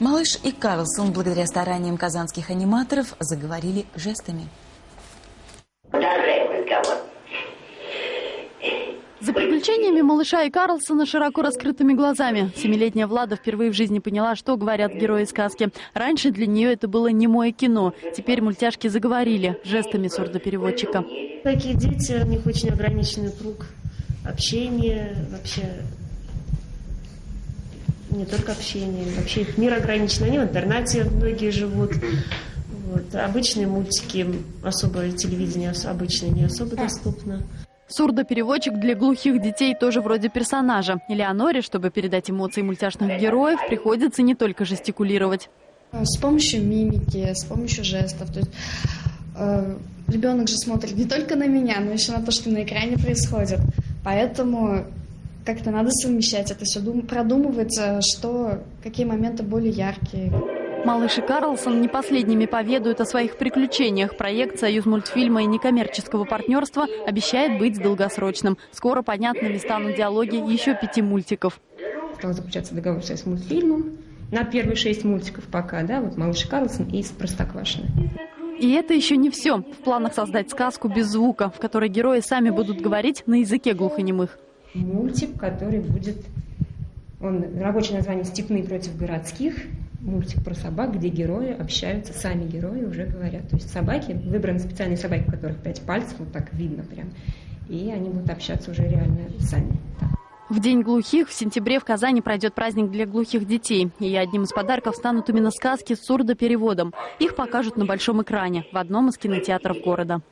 Малыш и Карлсон, благодаря стараниям казанских аниматоров, заговорили жестами. За приключениями малыша и Карлсона широко раскрытыми глазами. Семилетняя Влада впервые в жизни поняла, что говорят герои сказки. Раньше для нее это было немое кино. Теперь мультяшки заговорили жестами сурдопереводчика. Такие дети, у них очень ограниченный круг общения, вообще не только общение, вообще их мир ограничен. Они в интернате многие живут. Вот. Обычные мультики, особое телевидение обычное не особо доступно. Сурдопереводчик для глухих детей тоже вроде персонажа. Элеоноре, чтобы передать эмоции мультяшных героев, приходится не только жестикулировать. С помощью мимики, с помощью жестов. То есть, э, ребенок же смотрит не только на меня, но еще на то, что на экране происходит. Поэтому как-то надо совмещать это все, продумывать, э, что, какие моменты более яркие. Малыш и Карлсон не последними поведают о своих приключениях. Проект «Союз мультфильма» и некоммерческого партнерства обещает быть долгосрочным. Скоро понятными станут диалоги еще пяти мультиков. Стал заключаться договор с мультфильмом на первые шесть мультиков пока, да, вот «Малыш и Карлсон» и «Простоквашино». И это еще не все. В планах создать сказку без звука, в которой герои сами будут говорить на языке глухонемых. Мультик, который будет, он рабочее название «Степные против городских», мультик про собак, где герои общаются, сами герои уже говорят. То есть собаки, выбраны специальные собаки, у которых пять пальцев, вот так видно прям, и они будут общаться уже реально сами. В День глухих в сентябре в Казани пройдет праздник для глухих детей. И одним из подарков станут именно сказки с сурдопереводом. Их покажут на большом экране в одном из кинотеатров города.